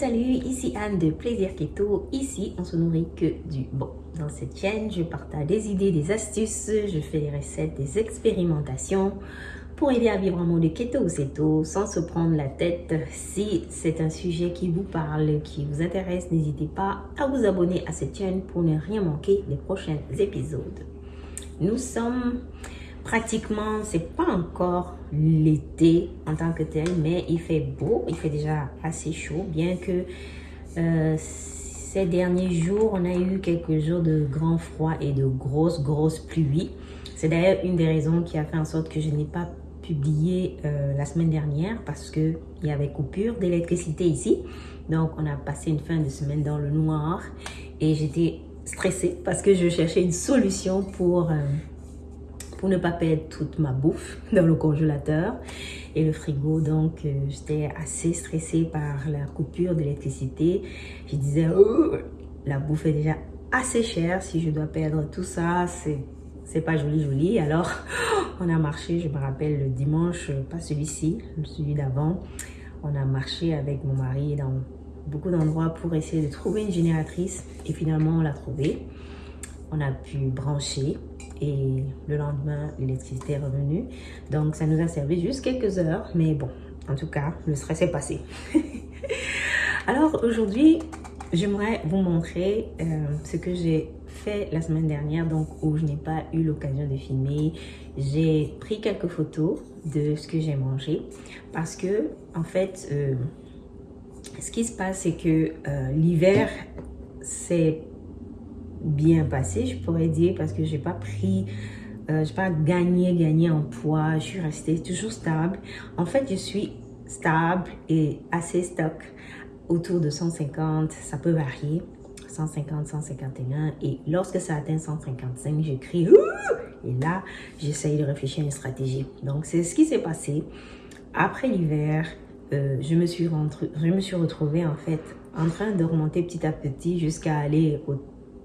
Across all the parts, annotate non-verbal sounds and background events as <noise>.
Salut, ici Anne de Plaisir Keto. Ici, on se nourrit que du bon. Dans cette chaîne, je partage des idées, des astuces, je fais des recettes, des expérimentations pour aider à vivre en mode keto ou ceto sans se prendre la tête. Si c'est un sujet qui vous parle, qui vous intéresse, n'hésitez pas à vous abonner à cette chaîne pour ne rien manquer des prochains épisodes. Nous sommes pratiquement, c'est pas encore l'été en tant que tel, mais il fait beau, il fait déjà assez chaud, bien que euh, ces derniers jours, on a eu quelques jours de grand froid et de grosses, grosses pluies. C'est d'ailleurs une des raisons qui a fait en sorte que je n'ai pas publié euh, la semaine dernière parce qu'il y avait coupure d'électricité ici. Donc, on a passé une fin de semaine dans le noir et j'étais stressée parce que je cherchais une solution pour... Euh, pour ne pas perdre toute ma bouffe <laughs> dans le congélateur et le frigo. Donc, euh, j'étais assez stressée par la coupure d'électricité. Je disais, oh, la bouffe est déjà assez chère. Si je dois perdre tout ça, c'est c'est pas joli joli. Alors, <gasps> on a marché, je me rappelle, le dimanche, pas celui-ci, celui d'avant. On a marché avec mon mari dans beaucoup d'endroits pour essayer de trouver une génératrice. Et finalement, on l'a trouvée. On a pu brancher et le lendemain, l'électricité est revenue. Donc, ça nous a servi juste quelques heures, mais bon, en tout cas, le stress est passé. <laughs> Alors, aujourd'hui, j'aimerais vous montrer euh, ce que j'ai fait la semaine dernière, donc où je n'ai pas eu l'occasion de filmer. J'ai pris quelques photos de ce que j'ai mangé parce que, en fait, euh, ce qui se passe, c'est que euh, l'hiver, c'est bien passé, je pourrais dire, parce que j'ai pas pris, euh, j'ai pas gagné, gagné en poids, je suis restée toujours stable. En fait, je suis stable et assez stock autour de 150, ça peut varier, 150, 151 et lorsque ça atteint 155, j'écris et là, j'essaye de réfléchir à une stratégie. Donc, c'est ce qui s'est passé. Après l'hiver, euh, je, me suis je me suis retrouvée en fait en train de remonter petit à petit jusqu'à aller au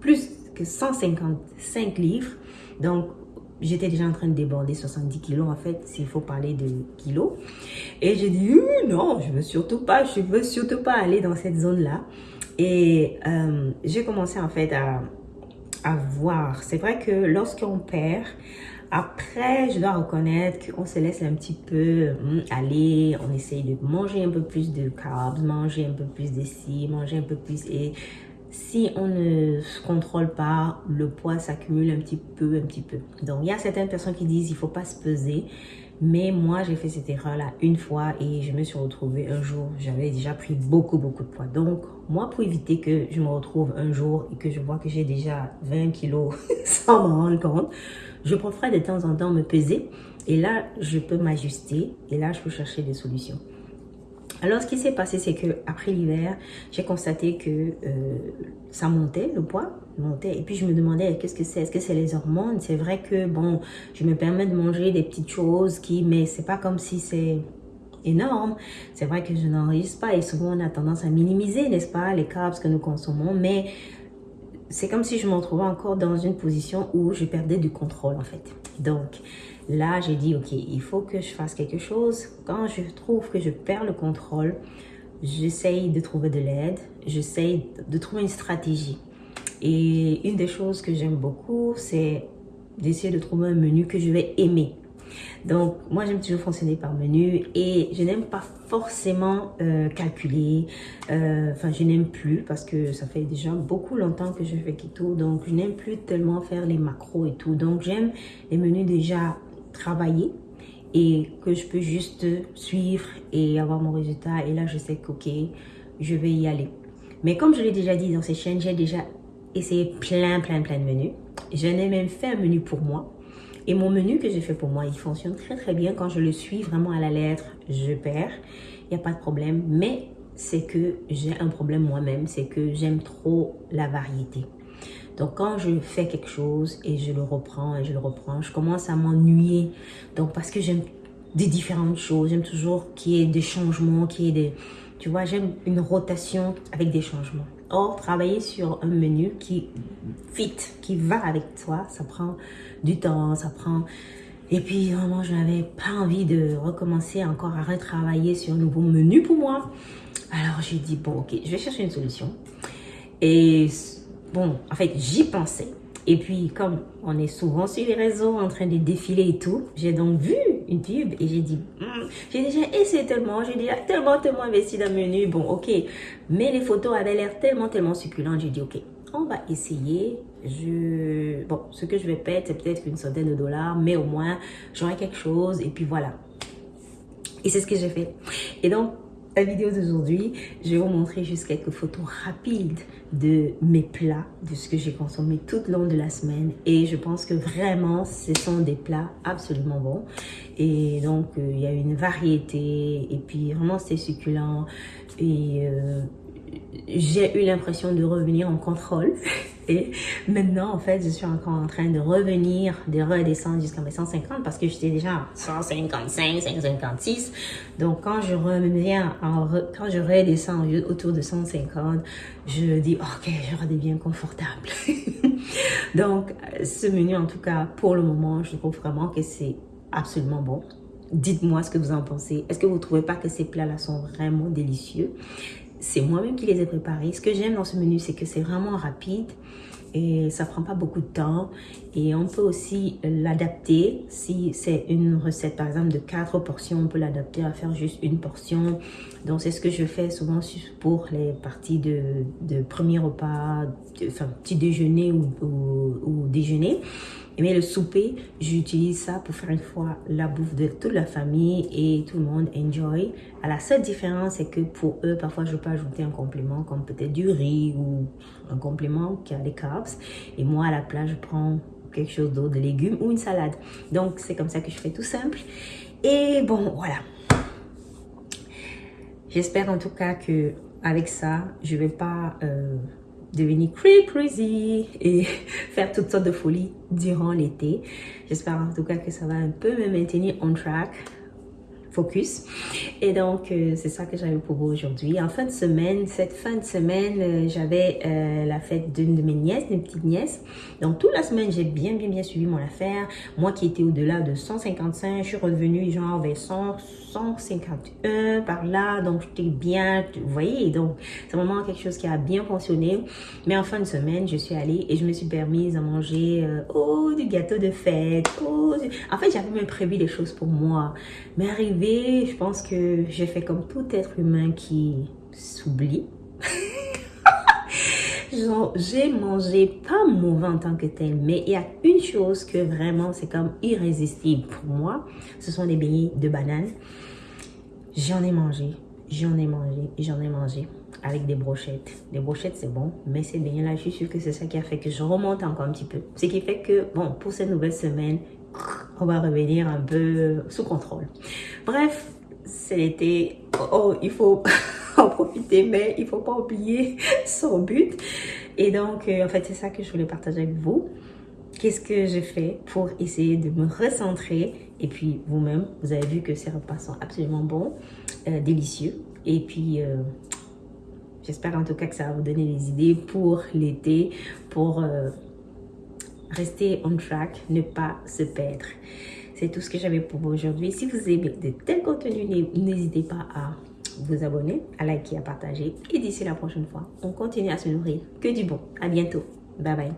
plus que 155 livres. Donc, j'étais déjà en train de déborder 70 kilos en fait, s'il faut parler de kilos. Et j'ai dit, euh, non, je veux surtout pas, je veux surtout pas aller dans cette zone-là. Et euh, j'ai commencé en fait à, voir. C'est vrai que lorsqu'on perd, après, je dois reconnaître qu'on se laisse un petit peu hum, aller, on essaye de manger un peu plus de carbs, manger un peu plus de ci, manger un peu plus et si on ne se contrôle pas, le poids s'accumule un petit peu, un petit peu. Donc, il y a certaines personnes qui disent il faut pas se peser. Mais moi, j'ai fait cette erreur-là une fois et je me suis retrouvée un jour, j'avais déjà pris beaucoup, beaucoup de poids. Donc, moi, pour éviter que je me retrouve un jour et que je vois que j'ai déjà 20 kilos <laughs> sans m'en rendre compte, je préfère de temps en temps me peser et là, je peux m'ajuster et là, je peux chercher des solutions. Alors, ce qui s'est passé, c'est que après l'hiver, j'ai constaté que euh, ça montait, le poids montait. Et puis, je me demandais, qu'est-ce que c'est? Est-ce que c'est les hormones? C'est vrai que, bon, je me permets de manger des petites choses qui... Mais c'est pas comme si c'est énorme. C'est vrai que je n'enregistre pas et souvent, on a tendance à minimiser, n'est-ce pas, les carbs que nous consommons. Mais c'est comme si je me retrouvais encore dans une position où je perdais du contrôle, en fait. Donc, Là, j'ai dit, OK, il faut que je fasse quelque chose. Quand je trouve que je perds le contrôle, j'essaye de trouver de l'aide, j'essaye de trouver une stratégie. Et une des choses que j'aime beaucoup, c'est d'essayer de trouver un menu que je vais aimer. Donc, moi, j'aime toujours fonctionner par menu et je n'aime pas forcément euh, calculer. Euh, enfin, je n'aime plus parce que ça fait déjà beaucoup longtemps que je fais keto. Donc, je n'aime plus tellement faire les macros et tout. Donc, j'aime les menus déjà travailler et que je peux juste suivre et avoir mon résultat. Et là, je sais qu'ok, je vais y aller. Mais comme je l'ai déjà dit dans ces chaînes, j'ai déjà essayé plein, plein, plein de menus. J'en ai même fait un menu pour moi. Et mon menu que j'ai fait pour moi, il fonctionne très, très bien. Quand je le suis vraiment à la lettre, je perds. Il n'y a pas de problème. Mais c'est que j'ai un problème moi-même. C'est que j'aime trop la variété. Donc, quand je fais quelque chose et je le reprends et je le reprends, je commence à m'ennuyer. Donc, parce que j'aime des différentes choses. J'aime toujours qu'il y ait des changements, qu'il y des... Tu vois, j'aime une rotation avec des changements. Travailler sur un menu qui fit, qui va avec toi, ça prend du temps, ça prend... Et puis, vraiment, je n'avais pas envie de recommencer encore à retravailler sur un nouveau menu pour moi. Alors, j'ai dit, bon, ok, je vais chercher une solution. Et bon, en fait, j'y pensais. Et puis, comme on est souvent sur les réseaux en train de défiler et tout, j'ai donc vu pub et j'ai dit, j'ai déjà essayé tellement, j'ai déjà tellement, tellement investi dans le menu. Bon, ok. Mais les photos avaient l'air tellement, tellement succulentes. J'ai dit, ok, on va essayer. Je... Bon, ce que je vais perdre, c'est peut-être une centaine de dollars, mais au moins, j'aurai quelque chose. Et puis voilà. Et c'est ce que j'ai fait. Et donc, la vidéo d'aujourd'hui, je vais vous montrer juste quelques photos rapides de mes plats, de ce que j'ai consommé tout le long de la semaine. Et je pense que vraiment, ce sont des plats absolument bons. Et donc, euh, il y a une variété. Et puis, vraiment, c'est succulent. Et euh, j'ai eu l'impression de revenir en contrôle. <laughs> Et maintenant, en fait, je suis encore en train de revenir, de redescendre jusqu'à mes 150 parce que j'étais déjà à 155, 156. Donc, quand je reviens, en quand je redescends autour de 150, je dis, ok, je redeviens confortable. <laughs> Donc, ce menu, en tout cas, pour le moment, je trouve vraiment que c'est absolument bon. Dites-moi ce que vous en pensez. Est-ce que vous ne trouvez pas que ces plats-là sont vraiment délicieux? C'est moi-même qui les ai préparés. Ce que j'aime dans ce menu, c'est que c'est vraiment rapide et ça prend pas beaucoup de temps. Et on peut aussi l'adapter. Si c'est une recette, par exemple, de quatre portions, on peut l'adapter à faire juste une portion. Donc, c'est ce que je fais souvent pour les parties de, de premier repas, enfin, petit déjeuner ou déjeuner. Mais le souper, j'utilise ça pour faire une fois la bouffe de toute la famille et tout le monde enjoy. À la seule différence, c'est que pour eux, parfois, je peux ajouter un complément comme peut-être du riz ou un complément qui a des carbs. Et moi, à la place, je prends quelque chose d'autre, des légumes ou une salade. Donc, c'est comme ça que je fais tout simple. Et bon, voilà. J'espère en tout cas que avec ça, je vais pas... Euh, devenir crazy et <laughs> faire toutes sortes de folies durant l'été. J'espère en tout cas que ça va un peu me maintenir on track focus. Et donc, euh, c'est ça que j'avais pour vous aujourd'hui. En fin de semaine, cette fin de semaine, euh, j'avais euh, la fête d'une de mes nièces, d'une petite nièce. Donc, toute la semaine, j'ai bien, bien, bien suivi mon affaire. Moi qui étais au-delà de 155, je suis revenue genre vers 100, 151 par là. Donc, j'étais bien, vous voyez? Donc, c'est vraiment quelque chose qui a bien fonctionné. Mais en fin de semaine, je suis allée et je me suis permise à manger oh, du gâteau de fête. Oh, En fait, j'avais même prévu des choses pour moi. Mais arrivé je pense que j'ai fait comme tout être humain qui s'oublie. <laughs> j'ai mangé pas mauvais en tant que tel, mais il y a une chose que vraiment c'est comme irrésistible pour moi. Ce sont des beignets de banane. J'en ai mangé, j'en ai mangé, j'en ai mangé avec des brochettes. Des brochettes, c'est bon, mais ces beignets-là, je suis sûre que c'est ça qui a fait que je remonte encore un petit peu. Ce qui fait que, bon, pour cette nouvelle semaine, on va revenir un peu sous contrôle. Bref, c'est l'été. Oh, il faut <laughs> en profiter, mais il faut pas oublier <laughs> son but. Et donc, euh, en fait, c'est ça que je voulais partager avec vous. Qu'est-ce que j'ai fait pour essayer de me recentrer? Et puis, vous-même, vous avez vu que ces repas sont absolument bons, euh, délicieux. Et puis, euh, j'espère en tout cas que ça va vous donner des idées pour l'été, pour rester on track, ne pas se perdre. C'est tout ce que j'avais pour vous aujourd'hui. Si vous aimez de tels contenus, n'hésitez pas à vous abonner, à liker, à partager. Et d'ici la prochaine fois, on continue à se nourrir que du bon. À bientôt. Bye bye.